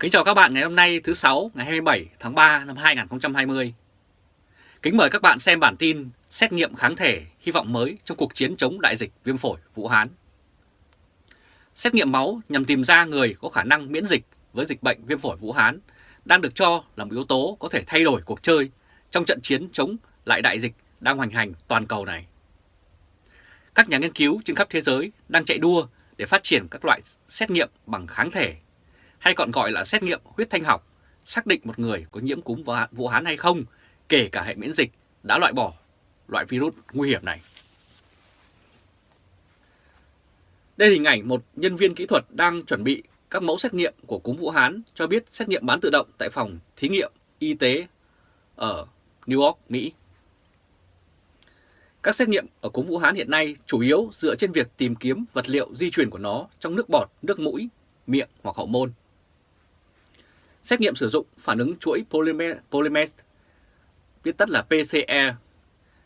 Kính chào các bạn ngày hôm nay, thứ sáu, ngày 27 tháng 3 năm 2020. Kính mời các bạn xem bản tin xét nghiệm kháng thể hy vọng mới trong cuộc chiến chống đại dịch viêm phổi Vũ Hán. Xét nghiệm máu nhằm tìm ra người có khả năng miễn dịch với dịch bệnh viêm phổi Vũ Hán đang được cho là một yếu tố có thể thay đổi cuộc chơi trong trận chiến chống lại đại dịch đang hoành hành toàn cầu này. Các nhà nghiên cứu trên khắp thế giới đang chạy đua để phát triển các loại xét nghiệm bằng kháng thể hay còn gọi là xét nghiệm huyết thanh học, xác định một người có nhiễm cúm Vũ Hán hay không, kể cả hệ miễn dịch đã loại bỏ loại virus nguy hiểm này. Đây là hình ảnh một nhân viên kỹ thuật đang chuẩn bị các mẫu xét nghiệm của cúm Vũ Hán cho biết xét nghiệm bán tự động tại phòng thí nghiệm y tế ở New York, Mỹ. Các xét nghiệm ở cúm Vũ Hán hiện nay chủ yếu dựa trên việc tìm kiếm vật liệu di truyền của nó trong nước bọt, nước mũi, miệng hoặc hậu môn. Xét nghiệm sử dụng phản ứng chuỗi polymerase, viết tắt là PCR,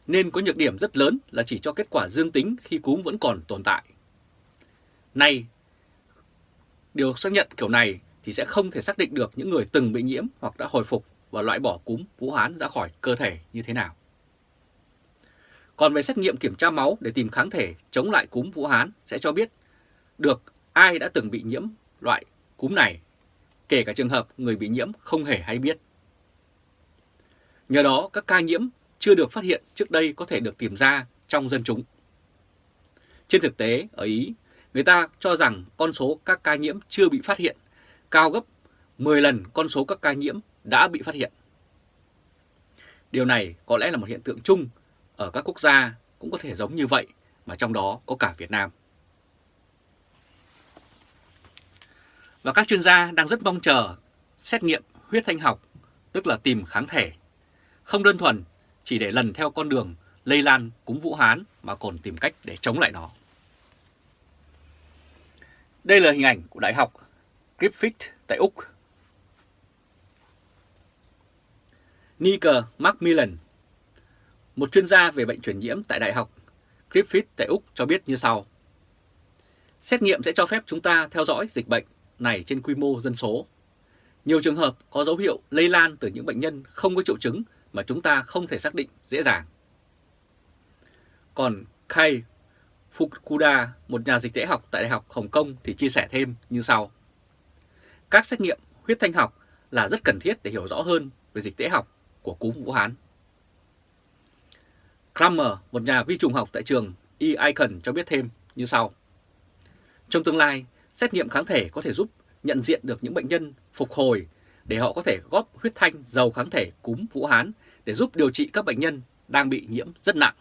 nên có nhược điểm rất lớn là chỉ cho kết quả dương tính khi cúm vẫn còn tồn tại. Nay, điều xác nhận kiểu này thì sẽ không thể xác định được những người từng bị nhiễm hoặc đã hồi phục và loại bỏ cúm Vũ Hán ra khỏi cơ thể như thế nào. Còn về xét nghiệm kiểm tra máu để tìm kháng thể chống lại cúm Vũ Hán sẽ cho biết được ai đã từng bị nhiễm loại cúm này kể cả trường hợp người bị nhiễm không hề hay biết. Nhờ đó, các ca nhiễm chưa được phát hiện trước đây có thể được tìm ra trong dân chúng. Trên thực tế, ở Ý, người ta cho rằng con số các ca nhiễm chưa bị phát hiện cao gấp 10 lần con số các ca nhiễm đã bị phát hiện. Điều này có lẽ là một hiện tượng chung ở các quốc gia cũng có thể giống như vậy mà trong đó có cả Việt Nam. Và các chuyên gia đang rất mong chờ xét nghiệm huyết thanh học, tức là tìm kháng thể. Không đơn thuần chỉ để lần theo con đường lây lan cúm Vũ Hán mà còn tìm cách để chống lại nó. Đây là hình ảnh của Đại học Griffith tại Úc. Nicker Macmillan, một chuyên gia về bệnh truyền nhiễm tại Đại học Griffith tại Úc cho biết như sau. Xét nghiệm sẽ cho phép chúng ta theo dõi dịch bệnh này trên quy mô dân số. Nhiều trường hợp có dấu hiệu lây lan từ những bệnh nhân không có triệu chứng mà chúng ta không thể xác định dễ dàng. Còn Kai Fukuda, một nhà dịch tễ học tại Đại học Hồng Kông thì chia sẻ thêm như sau. Các xét nghiệm huyết thanh học là rất cần thiết để hiểu rõ hơn về dịch tễ học của cúm Vũ Hán. Kramer, một nhà vi trùng học tại trường E. Icon cho biết thêm như sau. Trong tương lai, Xét nghiệm kháng thể có thể giúp nhận diện được những bệnh nhân phục hồi để họ có thể góp huyết thanh giàu kháng thể cúm Vũ Hán để giúp điều trị các bệnh nhân đang bị nhiễm rất nặng.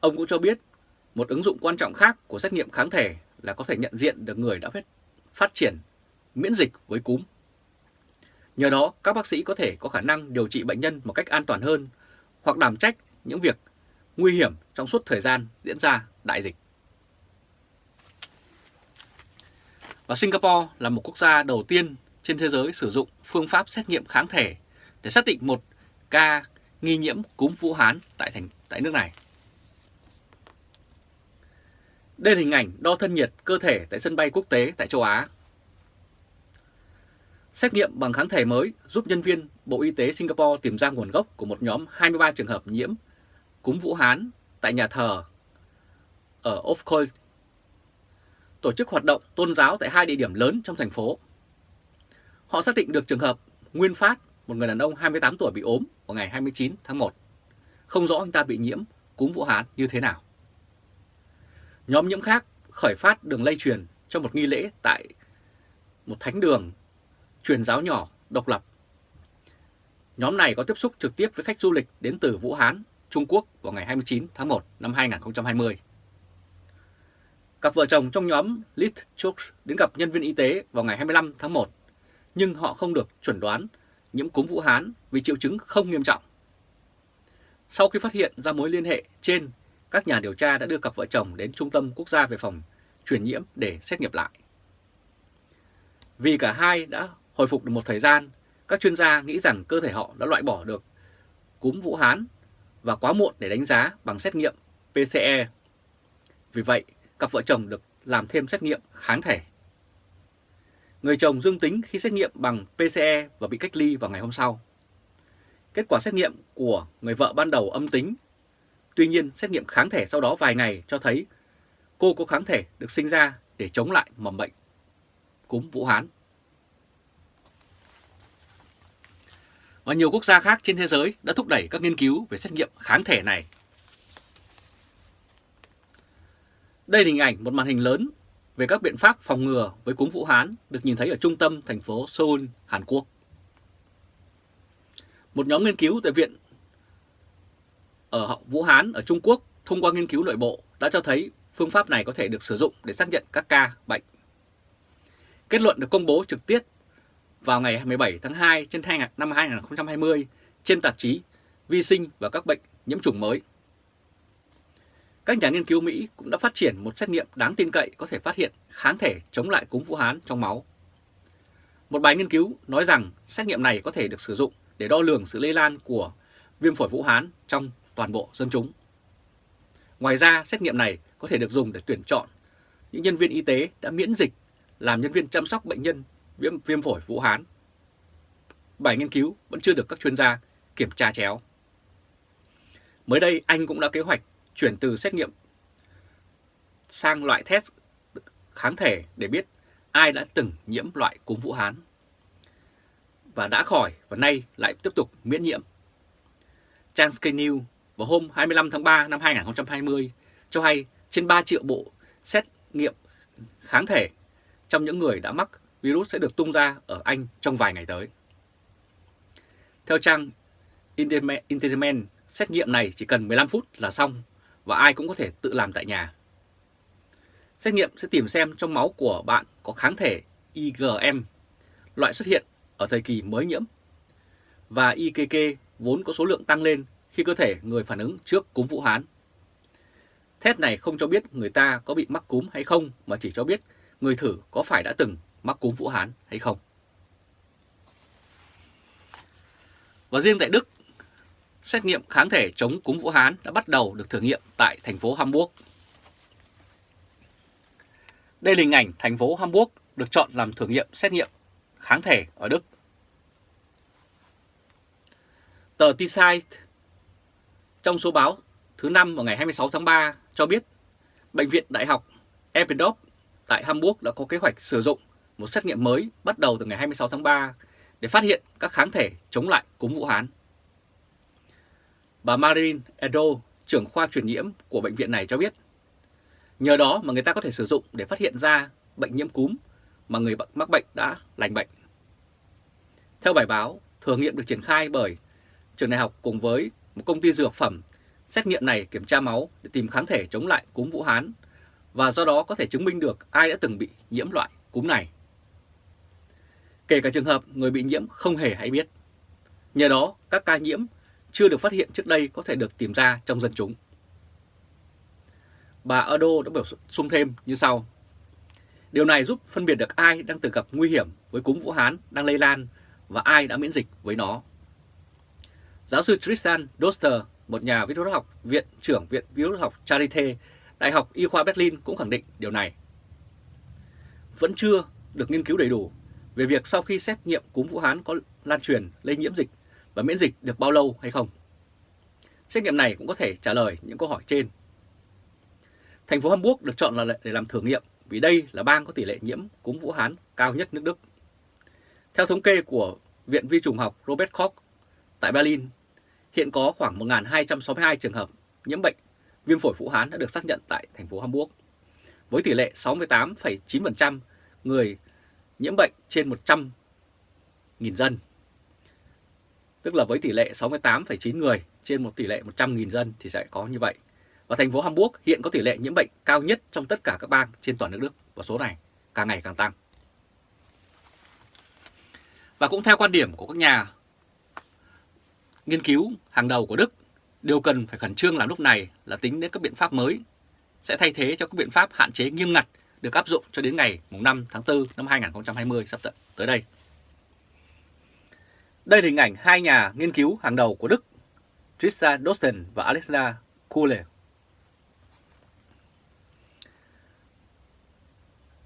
Ông cũng cho biết một ứng dụng quan trọng khác của xét nghiệm kháng thể là có thể nhận diện được người đã phát triển miễn dịch với cúm. Nhờ đó, các bác sĩ có thể có khả năng điều trị bệnh nhân một cách an toàn hơn hoặc đảm trách những việc nguy hiểm trong suốt thời gian diễn ra đại dịch. Và Singapore là một quốc gia đầu tiên trên thế giới sử dụng phương pháp xét nghiệm kháng thể để xác định một ca nghi nhiễm cúm Vũ Hán tại thành, tại nước này. Đây là hình ảnh đo thân nhiệt cơ thể tại sân bay quốc tế tại châu Á. Xét nghiệm bằng kháng thể mới giúp nhân viên Bộ Y tế Singapore tìm ra nguồn gốc của một nhóm 23 trường hợp nhiễm cúm Vũ Hán tại nhà thờ ở Ofcoil tổ chức hoạt động tôn giáo tại hai địa điểm lớn trong thành phố. Họ xác định được trường hợp Nguyên Phát, một người đàn ông 28 tuổi bị ốm vào ngày 29 tháng 1. Không rõ anh ta bị nhiễm cúm Vũ Hán như thế nào. Nhóm nhiễm khác khởi phát đường lây truyền trong một nghi lễ tại một thánh đường truyền giáo nhỏ độc lập. Nhóm này có tiếp xúc trực tiếp với khách du lịch đến từ Vũ Hán, Trung Quốc vào ngày 29 tháng 1 năm 2020. Cặp vợ chồng trong nhóm litchuk đến gặp nhân viên y tế vào ngày 25 tháng 1, nhưng họ không được chuẩn đoán nhiễm cúm Vũ Hán vì triệu chứng không nghiêm trọng. Sau khi phát hiện ra mối liên hệ trên, các nhà điều tra đã đưa cặp vợ chồng đến Trung tâm Quốc gia về phòng truyền nhiễm để xét nghiệm lại. Vì cả hai đã hồi phục được một thời gian, các chuyên gia nghĩ rằng cơ thể họ đã loại bỏ được cúm Vũ Hán và quá muộn để đánh giá bằng xét nghiệm PCE. Vì vậy, cặp vợ chồng được làm thêm xét nghiệm kháng thể. Người chồng dương tính khi xét nghiệm bằng PCE và bị cách ly vào ngày hôm sau. Kết quả xét nghiệm của người vợ ban đầu âm tính. Tuy nhiên, xét nghiệm kháng thể sau đó vài ngày cho thấy cô có kháng thể được sinh ra để chống lại mầm bệnh cúm Vũ Hán. Và nhiều quốc gia khác trên thế giới đã thúc đẩy các nghiên cứu về xét nghiệm kháng thể này. Đây là hình ảnh một màn hình lớn về các biện pháp phòng ngừa với cúm Vũ Hán được nhìn thấy ở trung tâm thành phố Seoul, Hàn Quốc. Một nhóm nghiên cứu tại viện ở Vũ Hán ở Trung Quốc thông qua nghiên cứu nội bộ đã cho thấy phương pháp này có thể được sử dụng để xác nhận các ca bệnh. Kết luận được công bố trực tiếp vào ngày 17 tháng 2 trên năm 2020 trên tạp chí Vi sinh và các bệnh nhiễm trùng mới. Các nhà nghiên cứu Mỹ cũng đã phát triển một xét nghiệm đáng tin cậy có thể phát hiện kháng thể chống lại cúm Vũ Hán trong máu. Một bài nghiên cứu nói rằng xét nghiệm này có thể được sử dụng để đo lường sự lây lan của viêm phổi Vũ Hán trong toàn bộ dân chúng. Ngoài ra, xét nghiệm này có thể được dùng để tuyển chọn những nhân viên y tế đã miễn dịch làm nhân viên chăm sóc bệnh nhân viêm, viêm phổi Vũ Hán. Bài nghiên cứu vẫn chưa được các chuyên gia kiểm tra chéo. Mới đây, Anh cũng đã kế hoạch chuyển từ xét nghiệm sang loại test kháng thể để biết ai đã từng nhiễm loại cúm Vũ Hán và đã khỏi và nay lại tiếp tục miễn nhiễm. Trang Sky News vào hôm 25 tháng 3 năm 2020 cho hay trên 3 triệu bộ xét nghiệm kháng thể trong những người đã mắc virus sẽ được tung ra ở Anh trong vài ngày tới. Theo trang Interment, xét nghiệm này chỉ cần 15 phút là xong và ai cũng có thể tự làm tại nhà. Xét nghiệm sẽ tìm xem trong máu của bạn có kháng thể IgM, loại xuất hiện ở thời kỳ mới nhiễm, và IgG vốn có số lượng tăng lên khi cơ thể người phản ứng trước cúm Vũ Hán. Test này không cho biết người ta có bị mắc cúm hay không mà chỉ cho biết người thử có phải đã từng mắc cúm Vũ Hán hay không. Và riêng tại Đức, xét nghiệm kháng thể chống cúm Vũ Hán đã bắt đầu được thử nghiệm tại thành phố Hamburg. Đây là hình ảnh thành phố Hamburg được chọn làm thử nghiệm xét nghiệm kháng thể ở Đức. Tờ T-Site trong số báo thứ năm vào ngày 26 tháng 3 cho biết, Bệnh viện Đại học Eppendorf tại Hamburg đã có kế hoạch sử dụng một xét nghiệm mới bắt đầu từ ngày 26 tháng 3 để phát hiện các kháng thể chống lại cúm Vũ Hán. Bà Marin Edo, trưởng khoa truyền nhiễm của bệnh viện này cho biết, nhờ đó mà người ta có thể sử dụng để phát hiện ra bệnh nhiễm cúm mà người mắc bệnh đã lành bệnh. Theo bài báo, thử nghiệm được triển khai bởi trường đại học cùng với một công ty dược phẩm xét nghiệm này kiểm tra máu để tìm kháng thể chống lại cúm Vũ Hán và do đó có thể chứng minh được ai đã từng bị nhiễm loại cúm này. Kể cả trường hợp người bị nhiễm không hề hay biết. Nhờ đó, các ca nhiễm chưa được phát hiện trước đây có thể được tìm ra trong dân chúng. Bà Ado đã bổ sung thêm như sau. Điều này giúp phân biệt được ai đang từng gặp nguy hiểm với cúm Vũ Hán đang lây lan và ai đã miễn dịch với nó. Giáo sư Tristan Doster, một nhà virus học, viện trưởng Viện Virus học Charité, Đại học Y khoa Berlin cũng khẳng định điều này. Vẫn chưa được nghiên cứu đầy đủ về việc sau khi xét nghiệm cúm Vũ Hán có lan truyền, lây nhiễm dịch và miễn dịch được bao lâu hay không. Xét nghiệm này cũng có thể trả lời những câu hỏi trên. Thành phố Hamburg được chọn là để làm thử nghiệm vì đây là bang có tỷ lệ nhiễm cúm Vũ Hán cao nhất nước Đức. Theo thống kê của Viện Vi trùng học Robert Koch tại Berlin, hiện có khoảng 1.262 trường hợp nhiễm bệnh viêm phổi Vũ Hán đã được xác nhận tại thành phố Hamburg, với tỷ lệ 68,9% người nhiễm bệnh trên 100.000 dân. Tức là với tỷ lệ 68,9 người trên một tỷ lệ 100.000 dân thì sẽ có như vậy. Và thành phố Hamburg hiện có tỷ lệ nhiễm bệnh cao nhất trong tất cả các bang trên toàn nước Đức và số này càng ngày càng tăng. Và cũng theo quan điểm của các nhà nghiên cứu hàng đầu của Đức, điều cần phải khẩn trương làm lúc này là tính đến các biện pháp mới sẽ thay thế cho các biện pháp hạn chế nghiêm ngặt được áp dụng cho đến ngày 5 tháng 4 năm 2020 sắp tới đây. Đây là hình ảnh hai nhà nghiên cứu hàng đầu của Đức, Trisha Dosten và Alexander Kuhle.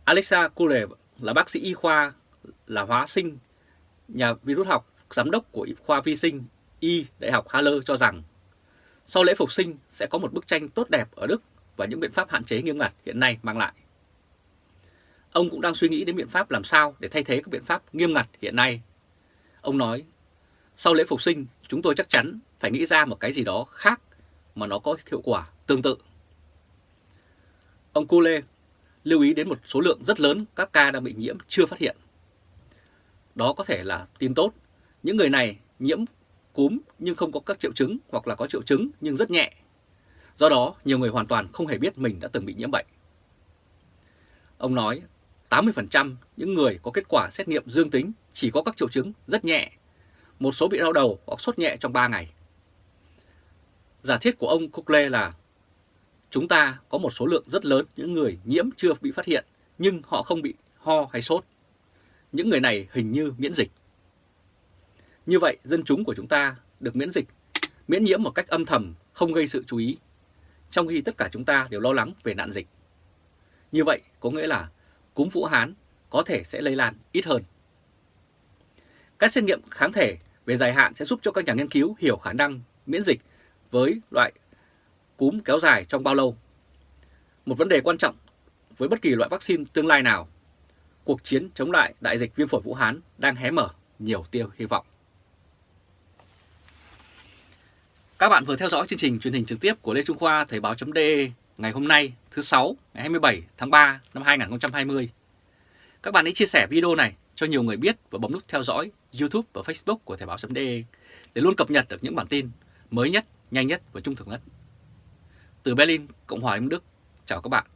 Alexa Kuhle là bác sĩ y khoa là hóa sinh, nhà virus học, giám đốc của khoa vi sinh Y Đại học Halle cho rằng sau lễ phục sinh sẽ có một bức tranh tốt đẹp ở Đức và những biện pháp hạn chế nghiêm ngặt hiện nay mang lại. Ông cũng đang suy nghĩ đến biện pháp làm sao để thay thế các biện pháp nghiêm ngặt hiện nay. Ông nói, sau lễ phục sinh chúng tôi chắc chắn phải nghĩ ra một cái gì đó khác mà nó có hiệu quả tương tự. Ông Cule lưu ý đến một số lượng rất lớn các ca đang bị nhiễm chưa phát hiện. Đó có thể là tin tốt, những người này nhiễm cúm nhưng không có các triệu chứng hoặc là có triệu chứng nhưng rất nhẹ. Do đó, nhiều người hoàn toàn không hề biết mình đã từng bị nhiễm bệnh. Ông nói 80% những người có kết quả xét nghiệm dương tính chỉ có các triệu chứng rất nhẹ, một số bị đau đầu hoặc sốt nhẹ trong 3 ngày. Giả thiết của ông Cocle là chúng ta có một số lượng rất lớn những người nhiễm chưa bị phát hiện nhưng họ không bị ho hay sốt. Những người này hình như miễn dịch. Như vậy, dân chúng của chúng ta được miễn dịch, miễn nhiễm một cách âm thầm, không gây sự chú ý, trong khi tất cả chúng ta đều lo lắng về nạn dịch. Như vậy có nghĩa là cúm Vũ Hán có thể sẽ lây lan ít hơn. Các xét nghiệm kháng thể về dài hạn sẽ giúp cho các nhà nghiên cứu hiểu khả năng miễn dịch với loại cúm kéo dài trong bao lâu. Một vấn đề quan trọng với bất kỳ loại vaccine tương lai nào, cuộc chiến chống lại đại dịch viêm phổi Vũ Hán đang hé mở nhiều tiêu hy vọng. Các bạn vừa theo dõi chương trình truyền hình trực tiếp của Lê Trung Khoa Thời báo.de ngày hôm nay thứ 6 ngày 27 tháng 3 năm 2020. Các bạn hãy chia sẻ video này cho nhiều người biết và bấm nút theo dõi YouTube và Facebook của Thời báo.de để luôn cập nhật được những bản tin mới nhất, nhanh nhất và trung thực nhất. Từ Berlin, Cộng hòa Liên Đức, chào các bạn.